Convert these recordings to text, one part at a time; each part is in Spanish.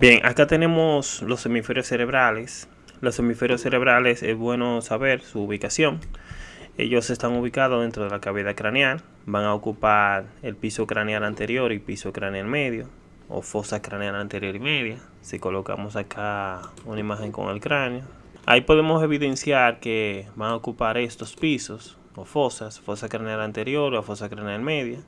Bien, acá tenemos los hemisferios cerebrales. Los hemisferios cerebrales es bueno saber su ubicación. Ellos están ubicados dentro de la cavidad craneal. Van a ocupar el piso craneal anterior y piso craneal medio o fosa craneal anterior y media. Si colocamos acá una imagen con el cráneo, ahí podemos evidenciar que van a ocupar estos pisos o fosas, fosa craneal anterior o fosa craneal media.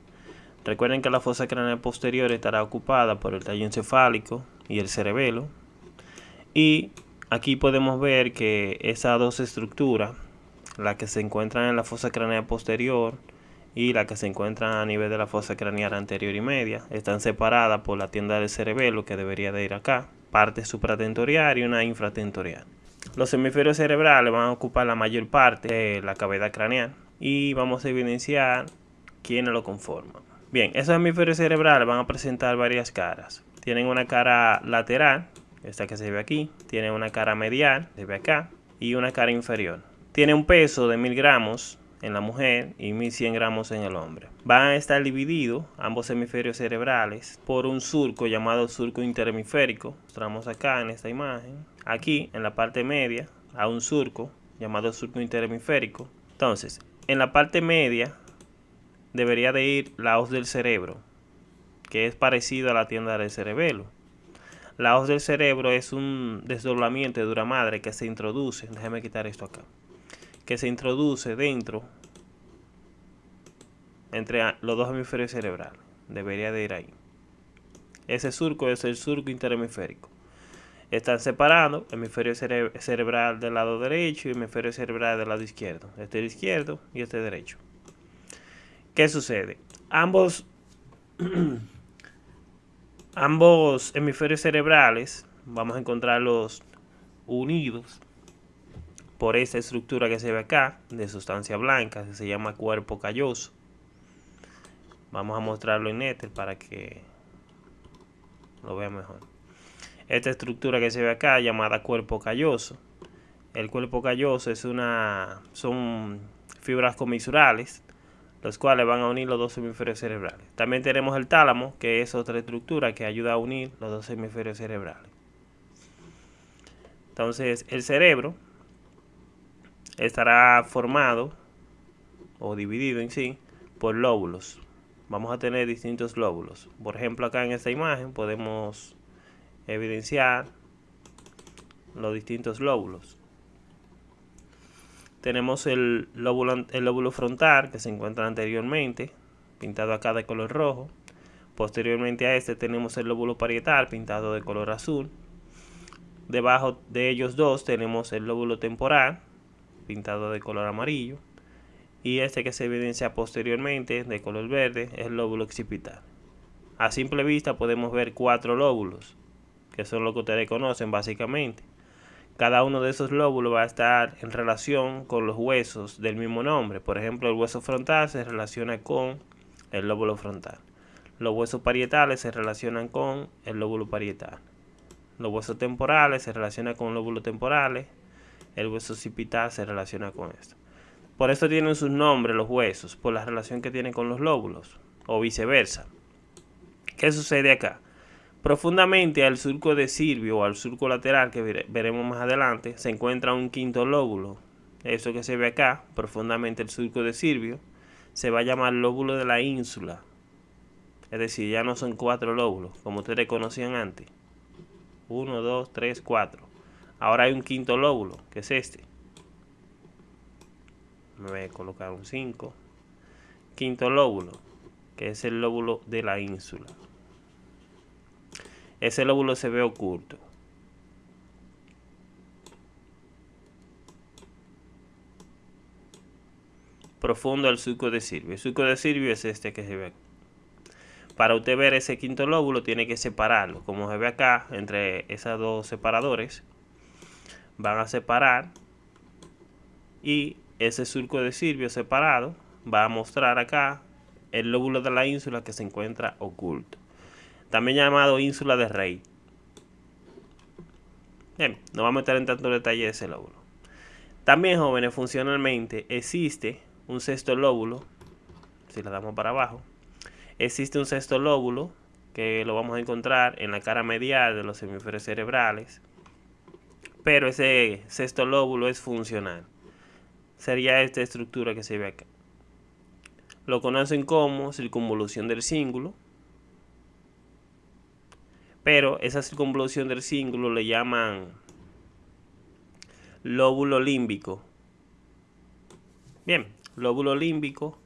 Recuerden que la fosa craneal posterior estará ocupada por el tallo encefálico y el cerebelo. Y aquí podemos ver que esas dos estructuras, la que se encuentran en la fosa craneal posterior y la que se encuentra a nivel de la fosa craneal anterior y media, están separadas por la tienda del cerebelo que debería de ir acá, parte supratentorial y una infratentorial. Los hemisferios cerebrales van a ocupar la mayor parte de la cavidad craneal y vamos a evidenciar quiénes lo conforman. Bien, esos hemisferios cerebrales van a presentar varias caras. Tienen una cara lateral, esta que se ve aquí, tiene una cara medial, se ve acá, y una cara inferior. Tiene un peso de 1000 gramos en la mujer y 1100 gramos en el hombre. Van a estar divididos ambos hemisferios cerebrales por un surco llamado surco interhemisférico. Mostramos acá en esta imagen. Aquí en la parte media a un surco llamado surco interhemisférico. Entonces, en la parte media debería de ir la hoz del cerebro, que es parecido a la tienda del cerebelo. La hoz del cerebro es un desdoblamiento de dura madre que se introduce, déjeme quitar esto acá, que se introduce dentro entre los dos hemisferios cerebrales. Debería de ir ahí. Ese surco es el surco interhemisférico. Están separados hemisferio cerebral del lado derecho y hemisferio cerebral del lado izquierdo. Este izquierdo y este derecho. ¿Qué sucede? Ambos ambos hemisferios cerebrales vamos a encontrarlos unidos por esta estructura que se ve acá de sustancia blanca que se llama cuerpo calloso. Vamos a mostrarlo en Ether para que lo vean mejor. Esta estructura que se ve acá llamada cuerpo calloso. El cuerpo calloso es una son fibras comisurales los cuales van a unir los dos hemisferios cerebrales. También tenemos el tálamo, que es otra estructura que ayuda a unir los dos hemisferios cerebrales. Entonces, el cerebro estará formado o dividido en sí por lóbulos. Vamos a tener distintos lóbulos. Por ejemplo, acá en esta imagen podemos evidenciar los distintos lóbulos tenemos el lóbulo, el lóbulo frontal que se encuentra anteriormente, pintado acá de color rojo. Posteriormente a este tenemos el lóbulo parietal pintado de color azul. Debajo de ellos dos tenemos el lóbulo temporal pintado de color amarillo. Y este que se evidencia posteriormente de color verde es el lóbulo occipital. A simple vista podemos ver cuatro lóbulos, que son lo que ustedes conocen básicamente. Cada uno de esos lóbulos va a estar en relación con los huesos del mismo nombre. Por ejemplo, el hueso frontal se relaciona con el lóbulo frontal. Los huesos parietales se relacionan con el lóbulo parietal. Los huesos temporales se relacionan con lóbulos temporales. El hueso occipital se relaciona con esto. Por eso tienen sus nombres los huesos, por la relación que tienen con los lóbulos, o viceversa. ¿Qué sucede acá? Profundamente al surco de Silvio o al surco lateral que veremos más adelante se encuentra un quinto lóbulo. Eso que se ve acá, profundamente el surco de Silvio, se va a llamar lóbulo de la ínsula. Es decir, ya no son cuatro lóbulos, como ustedes conocían antes. Uno, dos, tres, cuatro. Ahora hay un quinto lóbulo, que es este. Me voy a colocar un 5. Quinto lóbulo, que es el lóbulo de la ínsula ese lóbulo se ve oculto. Profundo al surco de Silvio. El surco de Silvio es este que se ve aquí. Para usted ver ese quinto lóbulo tiene que separarlo. Como se ve acá, entre esos dos separadores, van a separar. Y ese surco de Silvio separado va a mostrar acá el lóbulo de la ínsula que se encuentra oculto también llamado ínsula de Rey. Bien, no vamos a meter en tanto detalle de ese lóbulo. También, jóvenes, funcionalmente existe un sexto lóbulo, si le damos para abajo, existe un sexto lóbulo que lo vamos a encontrar en la cara medial de los hemisferios cerebrales, pero ese sexto lóbulo es funcional. Sería esta estructura que se ve acá. Lo conocen como circunvolución del cíngulo, pero esa circunvolución del cíngulo le llaman lóbulo límbico. Bien, lóbulo límbico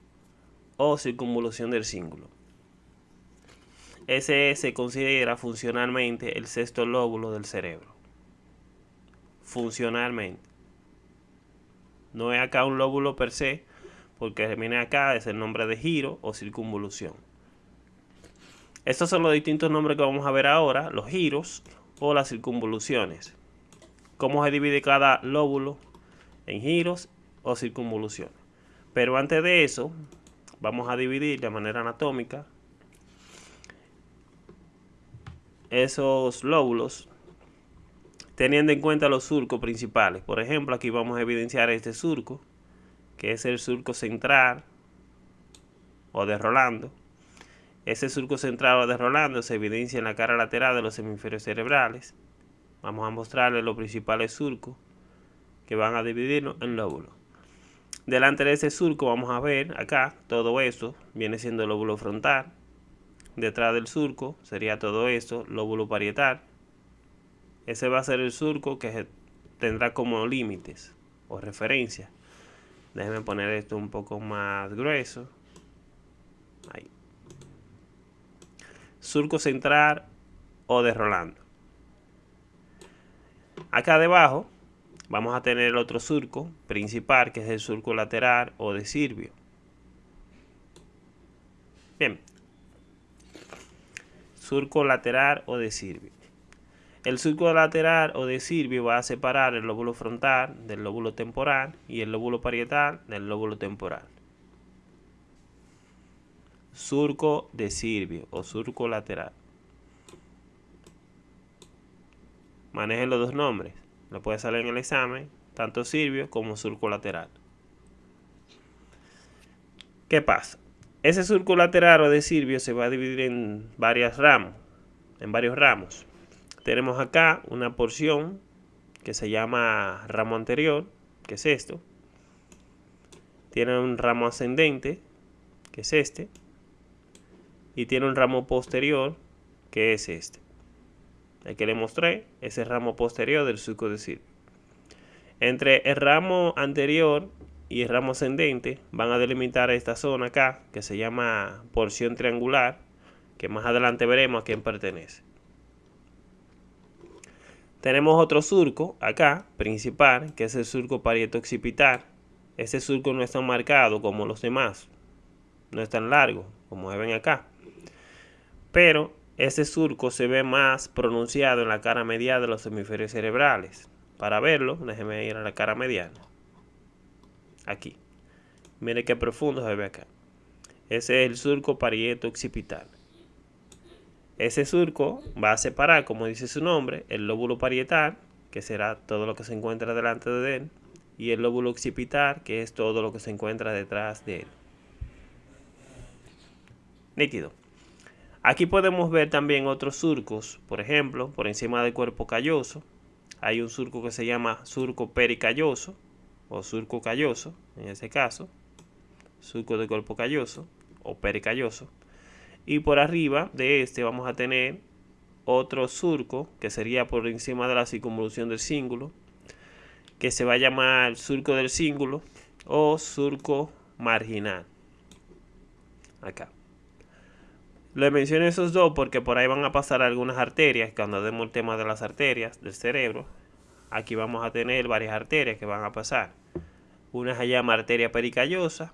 o circunvolución del cíngulo. Ese se considera funcionalmente el sexto lóbulo del cerebro. Funcionalmente. No es acá un lóbulo per se, porque viene acá es el nombre de giro o circunvolución. Estos son los distintos nombres que vamos a ver ahora, los giros o las circunvoluciones. Cómo se divide cada lóbulo en giros o circunvoluciones. Pero antes de eso, vamos a dividir de manera anatómica esos lóbulos teniendo en cuenta los surcos principales. Por ejemplo, aquí vamos a evidenciar este surco, que es el surco central o de Rolando. Ese surco central de Rolando se evidencia en la cara lateral de los hemisferios cerebrales. Vamos a mostrarles los principales surcos que van a dividirnos en lóbulos. Delante de ese surco vamos a ver acá todo eso viene siendo el lóbulo frontal detrás del surco sería todo esto, lóbulo parietal. Ese va a ser el surco que tendrá como límites o referencia. Déjenme poner esto un poco más grueso. Ahí. Surco central o de Rolando. Acá debajo vamos a tener el otro surco principal que es el surco lateral o de Sirvio. Bien, surco lateral o de Sirvio. El surco lateral o de Sirvio va a separar el lóbulo frontal del lóbulo temporal y el lóbulo parietal del lóbulo temporal. Surco de Sirvio o surco lateral. Manejen los dos nombres. Lo puede salir en el examen, tanto Sirvio como surco lateral. ¿Qué pasa? Ese surco lateral o de Sirvio se va a dividir en varias ramos, en varios ramos. Tenemos acá una porción que se llama ramo anterior, que es esto. Tiene un ramo ascendente, que es este. Y tiene un ramo posterior, que es este. El que le mostré, ese ramo posterior del surco de Sirvio. Entre el ramo anterior y el ramo ascendente van a delimitar esta zona acá que se llama porción triangular que más adelante veremos a quién pertenece tenemos otro surco acá principal que es el surco parieto-occipital ese surco no es tan marcado como los demás no es tan largo como ven acá pero ese surco se ve más pronunciado en la cara medial de los hemisferios cerebrales para verlo déjeme ir a la cara mediana aquí. Mire qué profundo se ve acá. Ese es el surco parieto occipital. Ese surco va a separar, como dice su nombre, el lóbulo parietal, que será todo lo que se encuentra delante de él, y el lóbulo occipital, que es todo lo que se encuentra detrás de él. Nítido. Aquí podemos ver también otros surcos, por ejemplo, por encima del cuerpo calloso, hay un surco que se llama surco pericalloso, o surco calloso, en ese caso, surco de cuerpo calloso o pericalloso. Y por arriba de este vamos a tener otro surco que sería por encima de la circunvolución del cíngulo, que se va a llamar surco del cíngulo o surco marginal. Acá. Le menciono esos dos porque por ahí van a pasar algunas arterias, cuando demos el tema de las arterias del cerebro, aquí vamos a tener varias arterias que van a pasar. Una se llama arteria pericallosa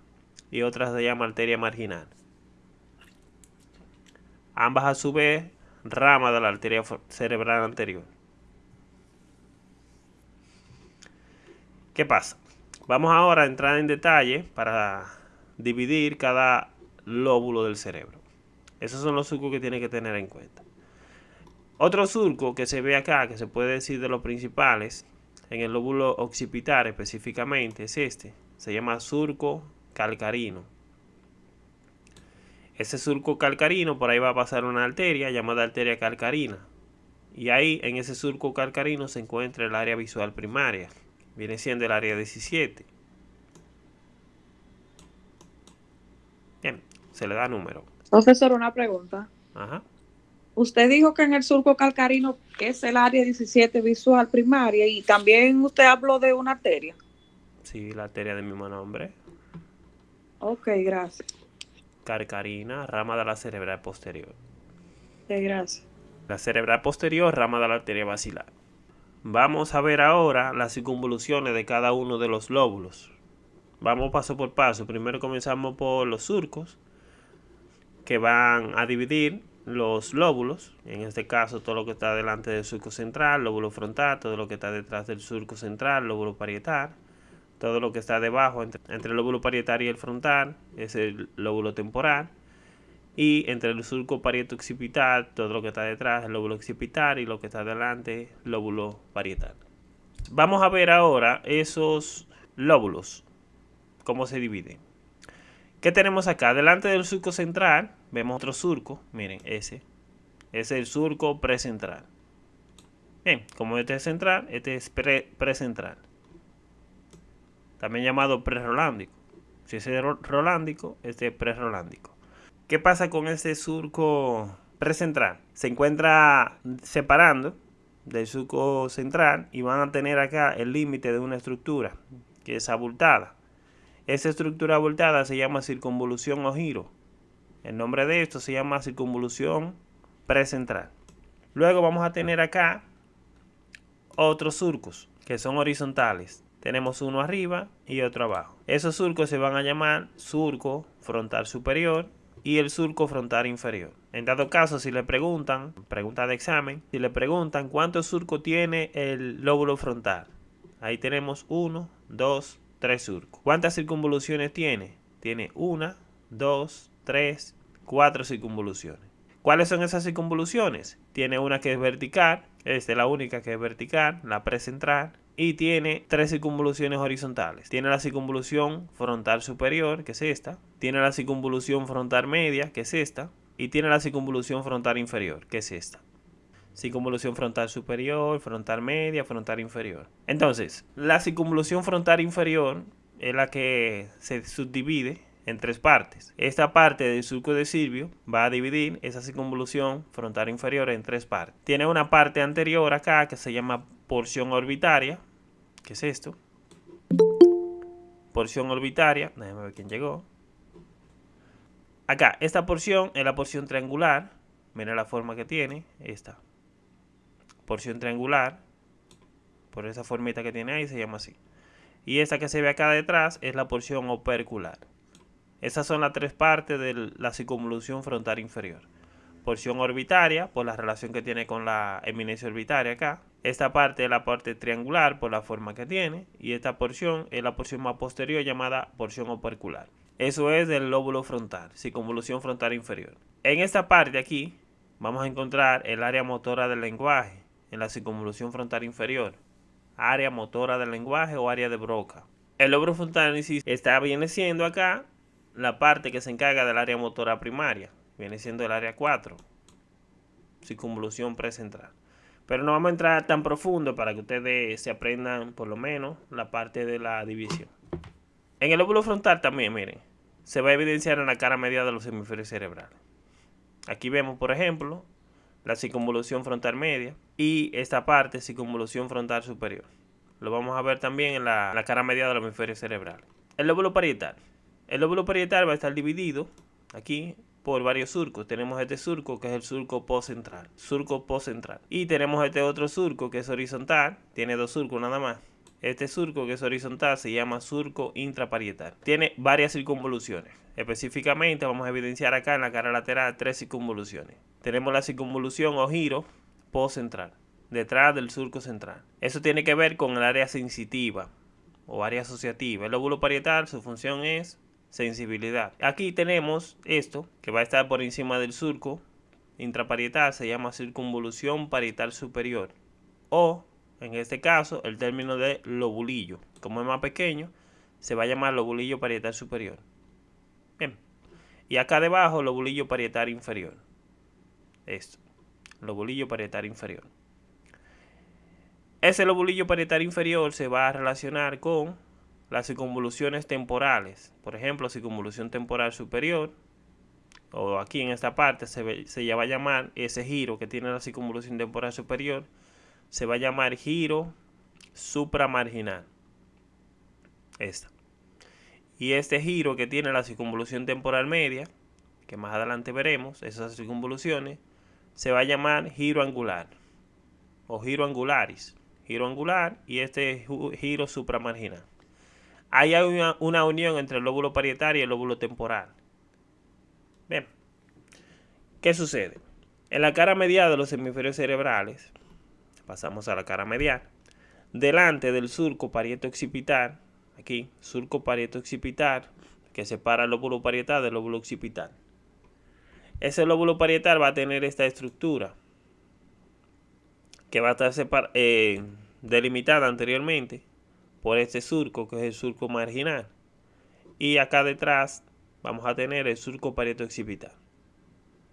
y otra se llama arteria marginal. Ambas a su vez ramas de la arteria cerebral anterior. ¿Qué pasa? Vamos ahora a entrar en detalle para dividir cada lóbulo del cerebro. Esos son los surcos que tiene que tener en cuenta. Otro surco que se ve acá, que se puede decir de los principales, en el lóbulo occipital específicamente, es este. Se llama surco calcarino. Ese surco calcarino, por ahí va a pasar una arteria llamada arteria calcarina. Y ahí, en ese surco calcarino, se encuentra el área visual primaria. Viene siendo el área 17. Bien, se le da número. Profesor, una pregunta. Ajá. Usted dijo que en el surco calcarino es el área 17 visual primaria y también usted habló de una arteria. Sí, la arteria del mismo nombre. Ok, gracias. Calcarina, rama de la cerebral posterior. Sí, gracias. La cerebral posterior, rama de la arteria basilar. Vamos a ver ahora las circunvoluciones de cada uno de los lóbulos. Vamos paso por paso. Primero comenzamos por los surcos, que van a dividir los lóbulos, en este caso todo lo que está delante del surco central, lóbulo frontal, todo lo que está detrás del surco central, lóbulo parietal, todo lo que está debajo entre, el lóbulo parietal y el frontal es el lóbulo temporal, y entre el surco parieto occipital, todo lo que está detrás, el lóbulo occipital y lo que está delante, lóbulo parietal. Vamos a ver ahora esos lóbulos, cómo se dividen. ¿Qué tenemos acá? Delante del surco central vemos otro surco, miren, ese. Es el surco precentral. Bien, como este es central, este es precentral. También llamado prerolándico. Si ese es rolándico, este es prerolándico. ¿Qué pasa con este surco precentral? Se encuentra separando del surco central y van a tener acá el límite de una estructura que es abultada. Esa estructura abultada se llama circunvolución o giro. El nombre de esto se llama circunvolución precentral. Luego vamos a tener acá otros surcos que son horizontales. Tenemos uno arriba y otro abajo. Esos surcos se van a llamar surco frontal superior y el surco frontal inferior. En dado caso, si le preguntan, pregunta de examen, si le preguntan cuántos surcos tiene el lóbulo frontal, ahí tenemos uno, dos, tres surcos. ¿Cuántas circunvoluciones tiene? Tiene una, dos, tres, cuatro circunvoluciones. ¿Cuáles son esas circunvoluciones? Tiene una que es vertical, esta es la única que es vertical, la precentral, y tiene tres circunvoluciones horizontales. Tiene la circunvolución frontal superior, que es esta, tiene la circunvolución frontal media, que es esta, y tiene la circunvolución frontal inferior, que es esta. Circunvolución frontal superior, frontal media, frontal inferior. Entonces, la circunvolución frontal inferior es la que se subdivide en tres partes. Esta parte del surco de Silvio va a dividir esa circunvolución frontal inferior en tres partes. Tiene una parte anterior acá que se llama porción orbitaria, que es esto. Porción orbitaria, déjame ver quién llegó. Acá, esta porción es la porción triangular. Mira la forma que tiene, esta. Porción triangular, por esa formita que tiene ahí, se llama así. Y esta que se ve acá detrás es la porción opercular. Esas son las tres partes de la circunvolución frontal inferior. Porción orbitaria, por la relación que tiene con la eminencia orbitaria acá. Esta parte es la parte triangular, por la forma que tiene. Y esta porción es la porción más posterior llamada porción opercular. Eso es del lóbulo frontal, circunvolución frontal inferior. En esta parte aquí, vamos a encontrar el área motora del lenguaje, en la circunvolución frontal inferior. Área motora del lenguaje o área de Broca. El lóbulo frontal está viene siendo acá la parte que se encarga del área motora primaria. Viene siendo el área 4. Circunvolución precentral. Pero no vamos a entrar tan profundo para que ustedes se aprendan por lo menos la parte de la división. En el lóbulo frontal también, miren, se va a evidenciar en la cara media de los hemisferios cerebrales. Aquí vemos, por ejemplo, la circunvolución frontal media y esta parte circunvolución frontal superior. Lo vamos a ver también en la, la cara media de los hemisferios cerebrales. El lóbulo parietal. El lóbulo parietal va a estar dividido aquí por varios surcos. Tenemos este surco que es el surco postcentral, surco postcentral. Y tenemos este otro surco que es horizontal, tiene dos surcos nada más. Este surco que es horizontal se llama surco intraparietal. Tiene varias circunvoluciones. Específicamente vamos a evidenciar acá en la cara lateral tres circunvoluciones. Tenemos la circunvolución o giro postcentral, detrás del surco central. Eso tiene que ver con el área sensitiva o área asociativa. El lóbulo parietal, su función es sensibilidad. Aquí tenemos esto que va a estar por encima del surco intraparietal, se llama circunvolución parietal superior. O, en este caso, el término de lobulillo. Como es más pequeño, se va a llamar lobulillo parietal superior. Bien. Y acá debajo, lobulillo parietal inferior. Esto, lobulillo parietal inferior. Ese lobulillo parietal inferior se va a relacionar con las circunvoluciones temporales. Por ejemplo, circunvolución temporal superior, o aquí en esta parte se, se va a llamar ese giro que tiene la circunvolución temporal superior, se va a llamar giro supramarginal. Esta. Y este giro que tiene la circunvolución temporal media, que más adelante veremos, esas circunvoluciones, se va a llamar giro angular o giro angularis giro angular y este giro supramarginal. Hay una, unión entre el lóbulo parietal y el lóbulo temporal. Bien. ¿Qué sucede? En la cara medial de los hemisferios cerebrales, pasamos a la cara medial, delante del surco parieto occipital, aquí, surco parieto occipital, que separa el lóbulo parietal del lóbulo occipital. Ese lóbulo parietal va a tener esta estructura que va a estar eh, delimitada anteriormente por este surco, que es el surco marginal. Y acá detrás vamos a tener el surco parieto occipital.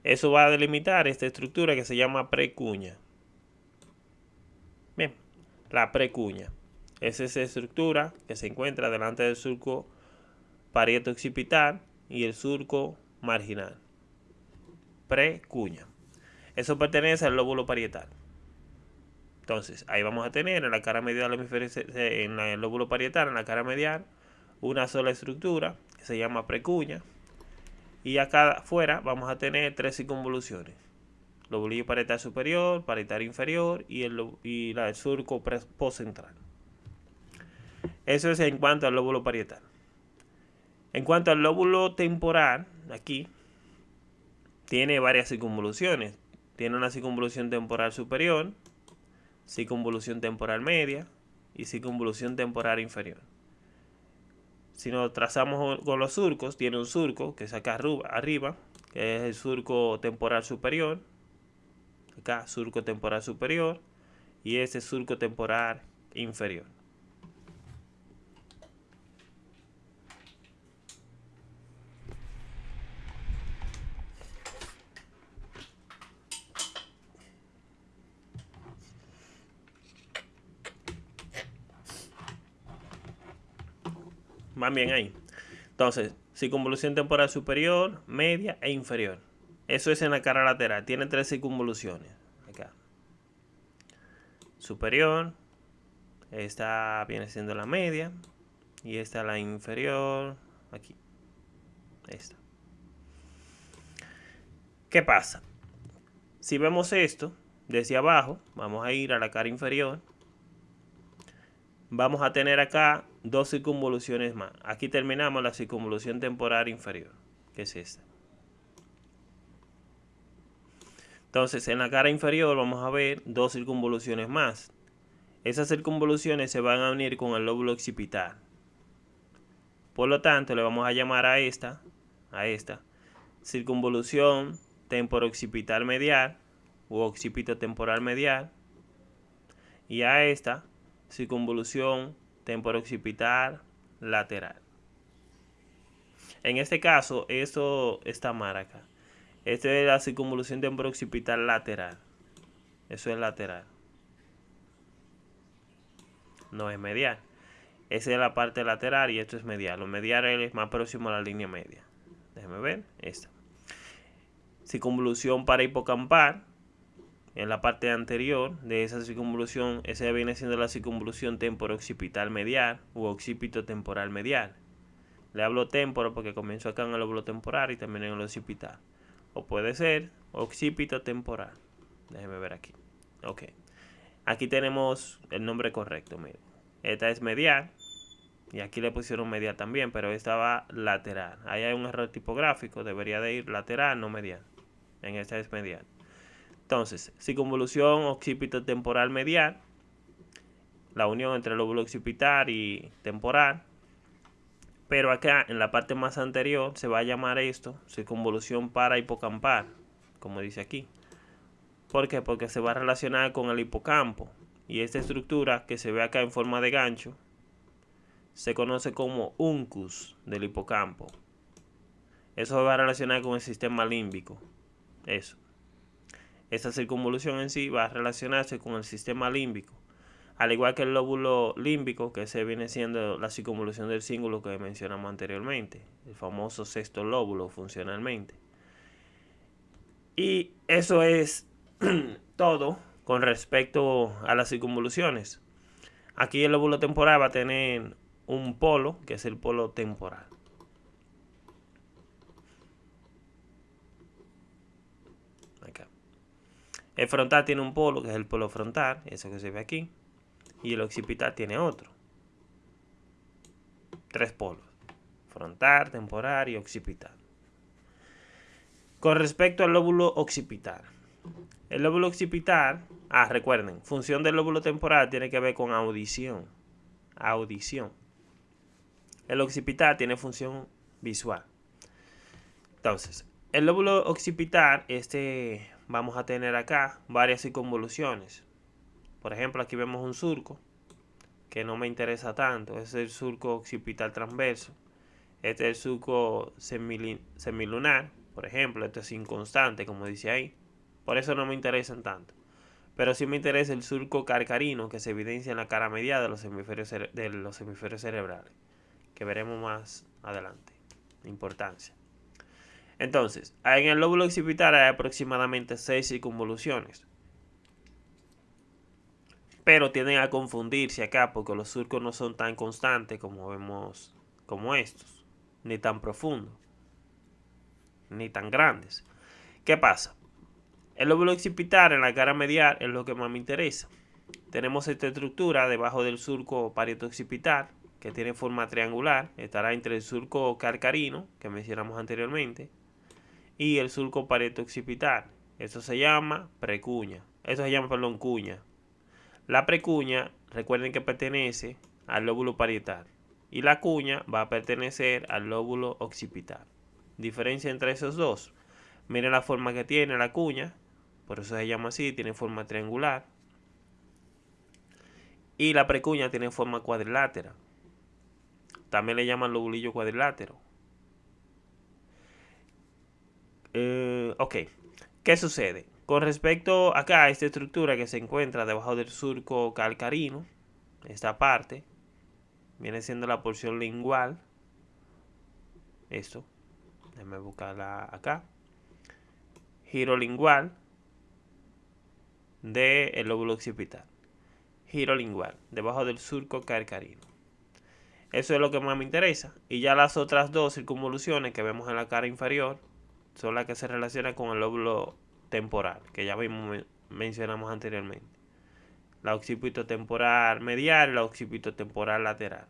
Eso va a delimitar esta estructura que se llama precuña. Bien, la precuña. Es esa estructura que se encuentra delante del surco parieto occipital y el surco marginal. Precuña. Eso pertenece al lóbulo parietal. Entonces, ahí vamos a tener en la cara medial en el lóbulo parietal, en la cara medial, una sola estructura que se llama precuña. Y acá afuera vamos a tener tres circunvoluciones. Lobulillo parietal superior, parietal inferior y el, y la, el surco postcentral. Eso es en cuanto al lóbulo parietal. En cuanto al lóbulo temporal, aquí tiene varias circunvoluciones. Tiene una circunvolución temporal superior, circunvolución temporal media y circunvolución temporal inferior. Si nos trazamos con los surcos, tiene un surco que es acá arriba, que es el surco temporal superior. Acá, surco temporal superior. Y ese surco temporal inferior. Van bien ahí. Entonces, circunvolución temporal superior, media e inferior. Eso es en la cara lateral. Tiene tres circunvoluciones. Acá. Superior. Esta viene siendo la media. Y esta la inferior. Aquí. Esta. ¿Qué pasa? Si vemos esto desde abajo, vamos a ir a la cara inferior vamos a tener acá dos circunvoluciones más. Aquí terminamos la circunvolución temporal inferior, que es esta. Entonces, en la cara inferior vamos a ver dos circunvoluciones más. Esas circunvoluciones se van a unir con el lóbulo occipital. Por lo tanto, le vamos a llamar a esta, a esta, circunvolución temporoccipital medial u occipito temporal medial. Y a esta, circunvolución temporoccipital lateral. En este caso, eso está mal acá. Esta es la circunvolución temporoccipital lateral. Eso es lateral. No es medial. Esa es la parte lateral y esto es medial. Lo medial es más próximo a la línea media. Déjeme ver. Esta. Circunvolución para hipocampal en la parte anterior de esa circunvolución, esa viene siendo la circunvolución temporo-occipital medial u occipito temporal medial. Le hablo temporo porque comienzo acá en el lóbulo temporal y también en el occipital. O puede ser occipito temporal. Déjeme ver aquí. Ok. Aquí tenemos el nombre correcto. Esta es medial. Y aquí le pusieron medial también, pero esta va lateral. Ahí hay un error tipográfico. Debería de ir lateral, no medial. En esta es medial. Entonces, circunvolución occipito temporal medial, la unión entre el lóbulo occipital y temporal. Pero acá en la parte más anterior se va a llamar esto circunvolución para hipocampal, como dice aquí. ¿Por qué? Porque se va a relacionar con el hipocampo. Y esta estructura que se ve acá en forma de gancho se conoce como uncus del hipocampo. Eso va a relacionar con el sistema límbico. Eso. Esta circunvolución en sí va a relacionarse con el sistema límbico. Al igual que el lóbulo límbico, que se viene siendo la circunvolución del cíngulo que mencionamos anteriormente, el famoso sexto lóbulo funcionalmente. Y eso es todo con respecto a las circunvoluciones. Aquí el lóbulo temporal va a tener un polo, que es el polo temporal. El frontal tiene un polo, que es el polo frontal, eso que se ve aquí. Y el occipital tiene otro. Tres polos. Frontal, temporal y occipital. Con respecto al lóbulo occipital. El lóbulo occipital, ah, recuerden, función del lóbulo temporal tiene que ver con audición. Audición. El occipital tiene función visual. Entonces, el lóbulo occipital, este vamos a tener acá varias circunvoluciones. Por ejemplo, aquí vemos un surco que no me interesa tanto. es el surco occipital transverso. Este es el surco semilunar, por ejemplo. Este es inconstante, como dice ahí. Por eso no me interesan tanto. Pero sí me interesa el surco carcarino que se evidencia en la cara media de los hemisferios, de los hemisferios cerebrales. Que veremos más adelante. Importancia. Entonces, en el lóbulo occipital hay aproximadamente 6 circunvoluciones. Pero tienden a confundirse acá porque los surcos no son tan constantes como vemos como estos. Ni tan profundos. Ni tan grandes. ¿Qué pasa? El lóbulo occipital en la cara medial es lo que más me interesa. Tenemos esta estructura debajo del surco parieto-occipital que tiene forma triangular. Estará entre el surco carcarino que mencionamos anteriormente y el surco pareto-occipital. Eso se llama precuña. Eso se llama, perdón, cuña. La precuña, recuerden que pertenece al lóbulo parietal. Y la cuña va a pertenecer al lóbulo occipital. Diferencia entre esos dos. Miren la forma que tiene la cuña. Por eso se llama así, tiene forma triangular. Y la precuña tiene forma cuadrilátera. También le llaman lobulillo cuadrilátero. Eh, ok, ¿qué sucede? Con respecto acá a esta estructura que se encuentra debajo del surco calcarino, esta parte, viene siendo la porción lingual. Esto, déjame buscarla acá. Giro lingual del lóbulo occipital. Giro lingual, debajo del surco calcarino. Eso es lo que más me interesa. Y ya las otras dos circunvoluciones que vemos en la cara inferior son las que se relacionan con el lóbulo temporal, que ya mencionamos anteriormente. La occipito temporal medial y la occipito temporal lateral.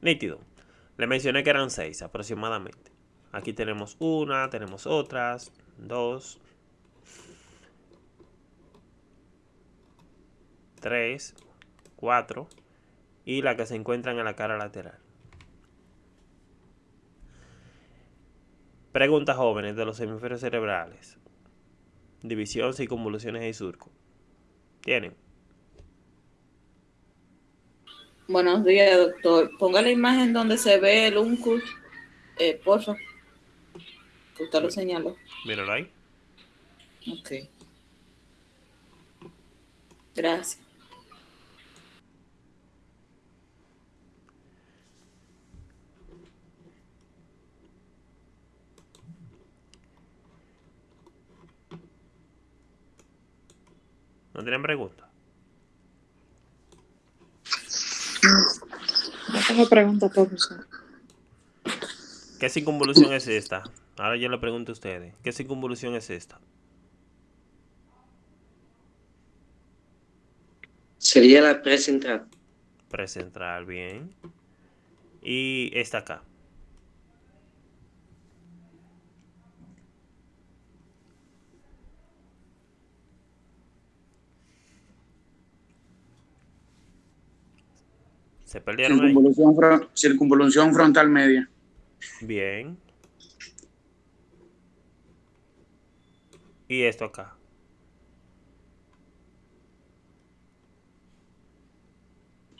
Nítido. Le mencioné que eran seis aproximadamente. Aquí tenemos una, tenemos otras, dos, tres, cuatro y la que se encuentran en la cara lateral. Preguntas jóvenes de los hemisferios cerebrales. División, circunvoluciones y surco. ¿Tienen? Buenos días, doctor. Ponga la imagen donde se ve el uncus, eh, por favor. Usted lo señaló. Míralo ahí. Ok. Gracias. ¿No tienen preguntas? No tengo preguntas, profesor. ¿Qué circunvolución es esta? Ahora yo le pregunto a ustedes. ¿Qué circunvolución es esta? Sería la precentral. Precentral, bien. Y esta acá. Se perdieron circunvolución, frontal media. Bien. Y esto acá.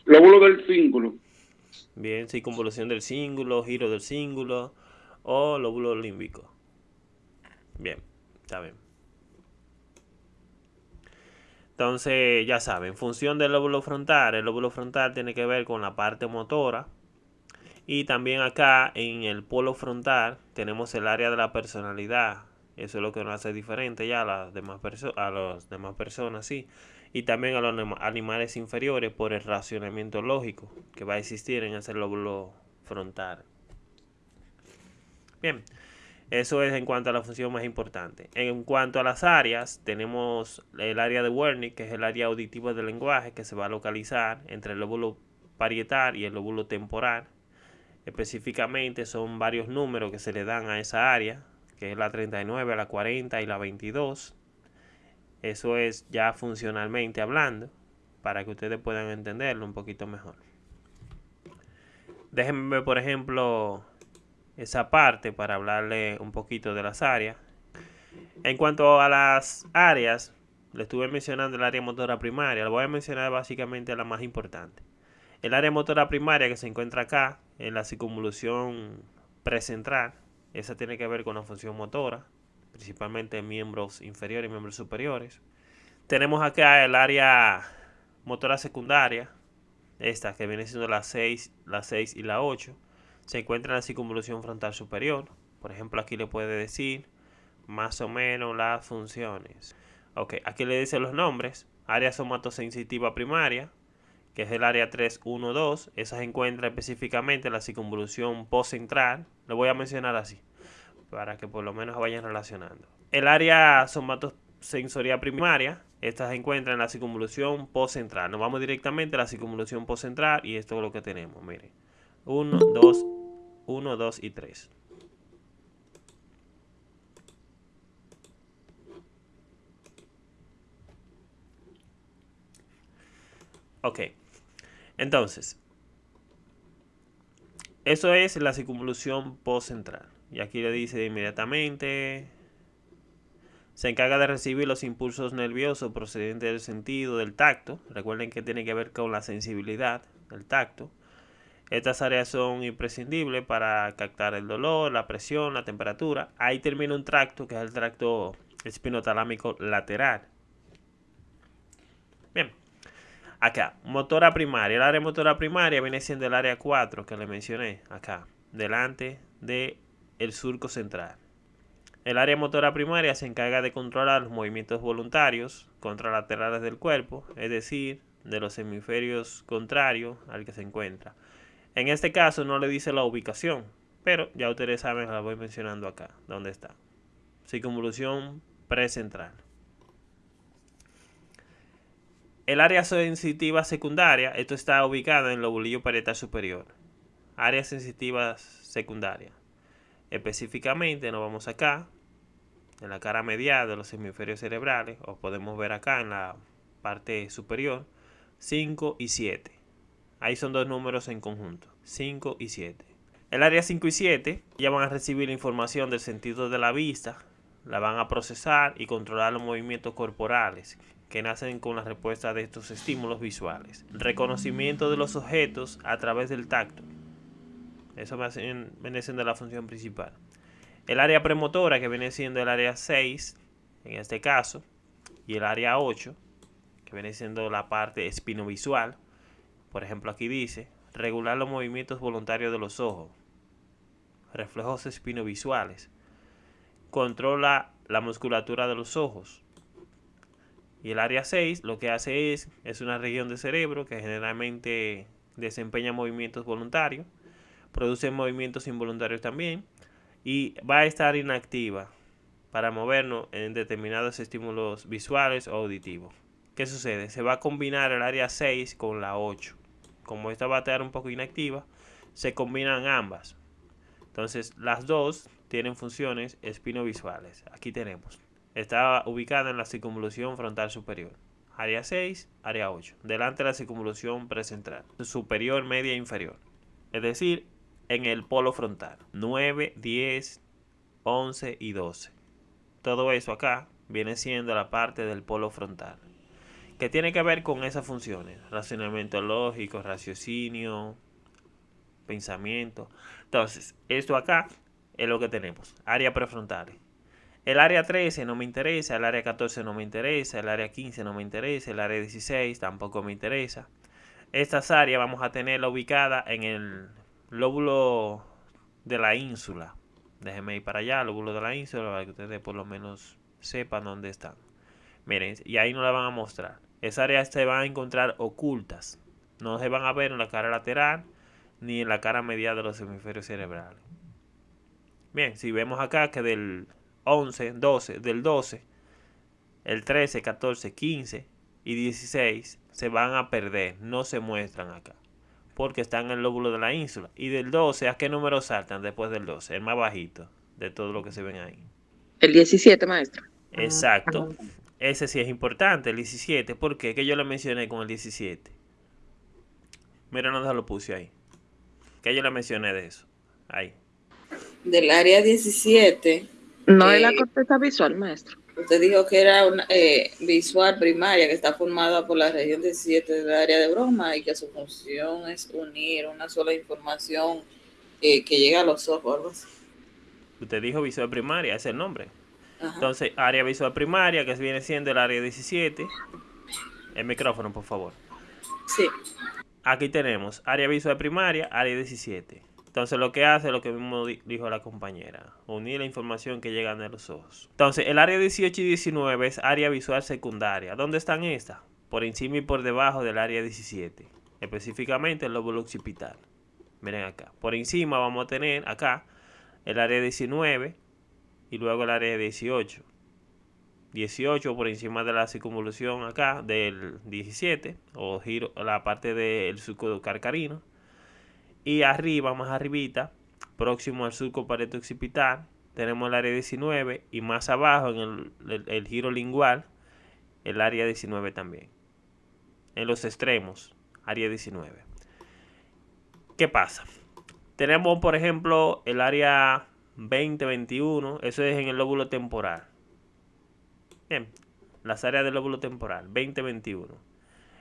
Lóbulo del cíngulo. Bien, circunvolución del cíngulo, giro del cíngulo o lóbulo límbico. Bien, está bien. Entonces, ya saben, función del lóbulo frontal. El lóbulo frontal tiene que ver con la parte motora. Y también acá en el polo frontal tenemos el área de la personalidad. Eso es lo que nos hace diferente ya a las demás, a las demás personas, sí. Y también a los animales inferiores por el racionamiento lógico que va a existir en ese lóbulo frontal. Bien, eso es en cuanto a la función más importante. En cuanto a las áreas, tenemos el área de Wernicke, que es el área auditiva del lenguaje, que se va a localizar entre el lóbulo parietal y el lóbulo temporal. Específicamente son varios números que se le dan a esa área que es la 39, la 40 y la 22. Eso es ya funcionalmente hablando, para que ustedes puedan entenderlo un poquito mejor. Déjenme por ejemplo, esa parte para hablarle un poquito de las áreas. En cuanto a las áreas, le estuve mencionando el área motora primaria. Le voy a mencionar básicamente la más importante. El área motora primaria que se encuentra acá, en la circunvolución precentral, esa tiene que ver con la función motora, principalmente en miembros inferiores y miembros superiores. Tenemos acá el área motora secundaria, esta que viene siendo la 6, la 6 y la 8. Se encuentra en la circunvolución frontal superior. Por ejemplo, aquí le puede decir más o menos las funciones. Ok, aquí le dice los nombres. Área somatosensitiva primaria, que es el área 312. Esa se encuentra específicamente en la circunvolución postcentral. Lo voy a mencionar así, para que por lo menos vayan relacionando. El área somatosensorial primaria, esta se encuentra en la circunvolución postcentral. Nos vamos directamente a la circunvolución postcentral y esto es lo que tenemos, miren. 1, 2, 1, 2 y 3. Ok. Entonces, eso es la circunvolución postcentral. Y aquí le dice inmediatamente, se encarga de recibir los impulsos nerviosos procedentes del sentido del tacto. Recuerden que tiene que ver con la sensibilidad del tacto. Estas áreas son imprescindibles para captar el dolor, la presión, la temperatura. Ahí termina un tracto que es el tracto espinotalámico lateral. Bien. Acá, motora primaria. El área motora primaria viene siendo el área 4 que le mencioné acá, delante del el surco central. El área motora primaria se encarga de controlar los movimientos voluntarios contralaterales del cuerpo, es decir, de los hemisferios contrarios al que se encuentra. En este caso no le dice la ubicación, pero ya ustedes saben, la voy mencionando acá, dónde está. Circunvolución precentral. El área sensitiva secundaria, esto está ubicado en el lobulillo parietal superior. Área sensitiva secundaria. Específicamente nos vamos acá, en la cara medial de los hemisferios cerebrales, o podemos ver acá en la parte superior, 5 y 7. Ahí son dos números en conjunto, 5 y 7. El área 5 y 7 ya van a recibir la información del sentido de la vista, la van a procesar y controlar los movimientos corporales que nacen con la respuesta de estos estímulos visuales. Reconocimiento de los objetos a través del tacto. Eso viene siendo la función principal. El área premotora, que viene siendo el área 6, en este caso, y el área 8, que viene siendo la parte espinovisual. Por ejemplo, aquí dice, regular los movimientos voluntarios de los ojos. Reflejos espinovisuales. Controla la musculatura de los ojos y el área 6 lo que hace es, es una región del cerebro que generalmente desempeña movimientos voluntarios, produce movimientos involuntarios también y va a estar inactiva para movernos en determinados estímulos visuales o auditivos. ¿Qué sucede? Se va a combinar el área 6 con la 8. Como esta va a estar un poco inactiva, se combinan ambas. Entonces las dos tienen funciones espinovisuales. Aquí tenemos Está ubicada en la circunvolución frontal superior. Área 6, área 8. Delante de la circunvolución precentral. Superior, media e inferior. Es decir, en el polo frontal. 9, 10, 11 y 12. Todo eso acá viene siendo la parte del polo frontal. Que tiene que ver con esas funciones. Racionamiento lógico, raciocinio, pensamiento. Entonces, esto acá es lo que tenemos. Área prefrontales. El área 13 no me interesa, el área 14 no me interesa, el área 15 no me interesa, el área 16 tampoco me interesa. Estas áreas vamos a tenerla ubicada en el lóbulo de la ínsula. Déjenme ir para allá, lóbulo de la ínsula, para que ustedes por lo menos sepan dónde están. Miren, y ahí no la van a mostrar. Esas áreas se van a encontrar ocultas. No se van a ver en la cara lateral ni en la cara medial de los hemisferios cerebrales. Bien, si vemos acá que del 11, 12, del 12, el 13, 14, 15 y 16 se van a perder, no se muestran acá, porque están en el lóbulo de la ínsula. Y del 12, ¿a qué número saltan después del 12? El más bajito de todo lo que se ven ahí. El 17, maestro. Exacto. Ese sí es importante, el 17. ¿Por qué? Que yo lo mencioné con el 17. Mira, no lo puse ahí. Que yo le mencioné de eso. Ahí. Del área 17. No eh, es la corteza visual, maestro. Usted dijo que era una eh, visual primaria que está formada por la región 17 del área de broma y que su función es unir una sola información eh, que llega a los ojos. Usted dijo visual primaria, ese es el nombre. Ajá. Entonces, área visual primaria, que viene siendo el área 17. El micrófono, por favor. Sí. Aquí tenemos área visual primaria, área 17. Entonces lo que hace, lo que mismo di- dijo la compañera, unir la información que llega de los ojos. Entonces el área 18 y 19 es área visual secundaria. ¿Dónde están estas? Por encima y por debajo del área 17. Específicamente el lóbulo occipital. Miren acá. Por encima vamos a tener acá el área 19 y luego el área 18. 18 por encima de la circunvolución acá del 17 o giro la parte del surco carcarino y arriba más arribita próximo al surco pareto occipital tenemos el área 19 y más abajo en el, el- el giro lingual el área 19 también en los extremos área 19 ¿qué pasa? tenemos por ejemplo el área 20-21 eso es en el lóbulo temporal Bien, las áreas del lóbulo temporal, 20-21.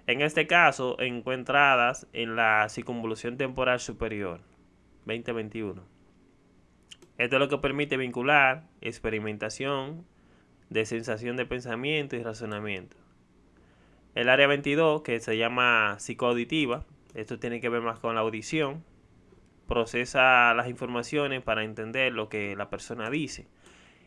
En este caso, encontradas en la circunvolución temporal superior, 20-21. Esto es lo que permite vincular experimentación de sensación de pensamiento y razonamiento. El área 22, que se llama psicoauditiva, esto tiene que ver más con la audición, procesa las informaciones para entender lo que la persona dice.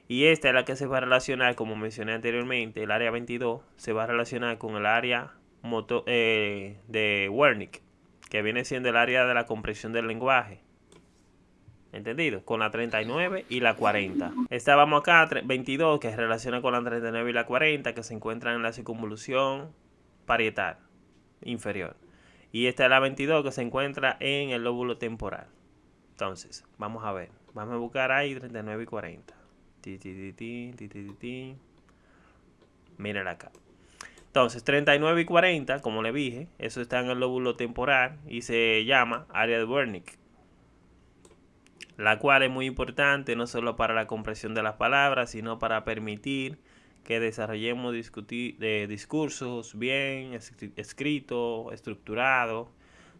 Y esta es la que se va a relacionar, como mencioné anteriormente, el área 22 se va a relacionar con el área moto- eh, de Wernicke, que viene siendo el área de la comprensión del lenguaje. ¿Entendido? Con la 39 y la 40. Esta vamos acá, tre- 22, que se relaciona con la 39 y la 40, que se encuentran en la circunvolución parietal inferior. Y esta es la 22, que se encuentra en el lóbulo temporal. Entonces, vamos a ver. Vamos a buscar ahí 39 y 40. Ti, ti, ti, ti, ti, ti, ti, ti. Miren acá. Entonces, 39 y 40, como le dije, eso está en el lóbulo temporal y se llama área de Wernicke. La cual es muy importante no solo para la comprensión de las palabras, sino para permitir que desarrollemos discutir, discursos bien escri- escritos, estructurados,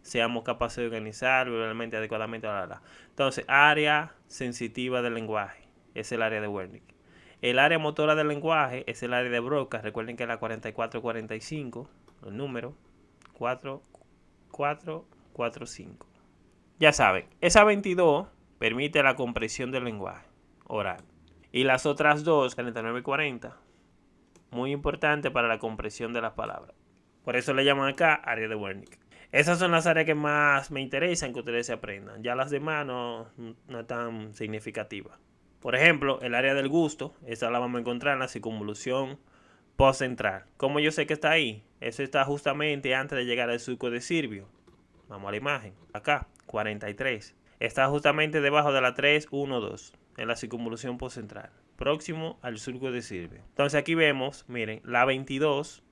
seamos capaces de organizar verbalmente, adecuadamente. bla. Entonces, área sensitiva del lenguaje es el área de Wernicke. El área motora del lenguaje es el área de Broca. Recuerden que la 4445, el número 4445. Ya saben, esa 22 permite la comprensión del lenguaje oral. Y las otras dos, 39 y 40, muy importante para la comprensión de las palabras. Por eso le llaman acá área de Wernicke. Esas son las áreas que más me interesan que ustedes se aprendan. Ya las demás no, no es tan significativas. Por ejemplo, el área del gusto, esa la vamos a encontrar en la circunvolución postcentral. ¿Cómo yo sé que está ahí? Eso está justamente antes de llegar al surco de Sirvio. Vamos a la imagen. Acá, 43. Está justamente debajo de la 312, en la circunvolución postcentral. Próximo al surco de Sirvio. Entonces aquí vemos, miren, la 22,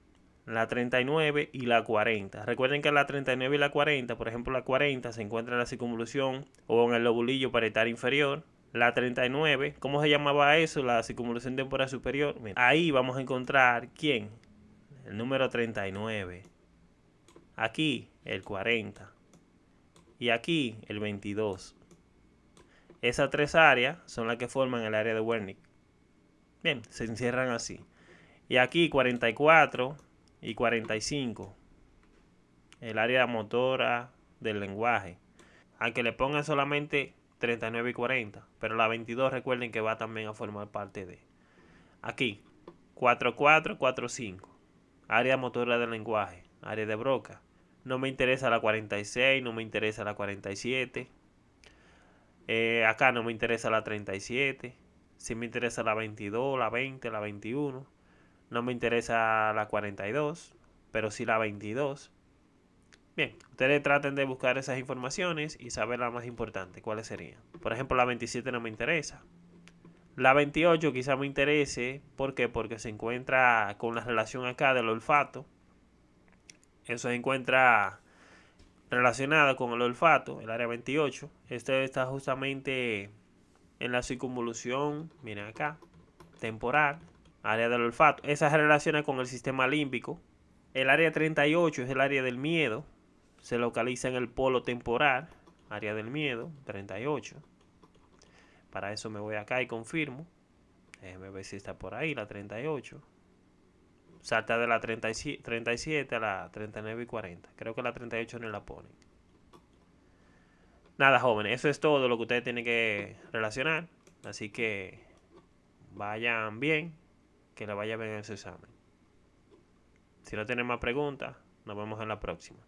la 39 y la 40. Recuerden que la 39 y la 40, por ejemplo la 40 se encuentra en la circunvolución o en el lobulillo parietal inferior. La 39, ¿cómo se llamaba eso? La circunvolución temporal superior. Mira, ahí vamos a encontrar quién? El número 39. Aquí el 40. y aquí el 22. Esas tres áreas son las que forman el área de Wernicke. Bien, se encierran así. Y aquí 44 y 45. El área motora del lenguaje. Aunque le pongan solamente 39 y 40. Pero la 22 recuerden que va también a formar parte de. Aquí 44, 45. Área motora del lenguaje. Área de broca. No me interesa la 46, no me interesa la 47. Eh, acá no me interesa la 37. Si me interesa la 22, la 20, la 21. No me interesa la 42, pero sí la 22. Bien, ustedes traten de buscar esas informaciones y saber la más importante, cuáles serían. Por ejemplo, la 27 no me interesa. La 28 quizá me interese, ¿por qué? Porque se encuentra con la relación acá del olfato. Eso se encuentra relacionado con el olfato, el área 28. Este está justamente en la circunvolución, miren acá, temporal, área del olfato. Esa se relaciona con el sistema límbico. El área 38 es el área del miedo. Se localiza en el polo temporal, área del miedo, 38. Para eso me voy acá y confirmo. Déjeme ver si está por ahí, la 38. Salta de la 37 a la 39 y 40. Creo que la 38 no la ponen. Nada, jóvenes, eso es todo lo que ustedes tienen que relacionar. Así que vayan bien, que le vaya bien en su examen. Si no tienen más preguntas, nos vemos en la próxima.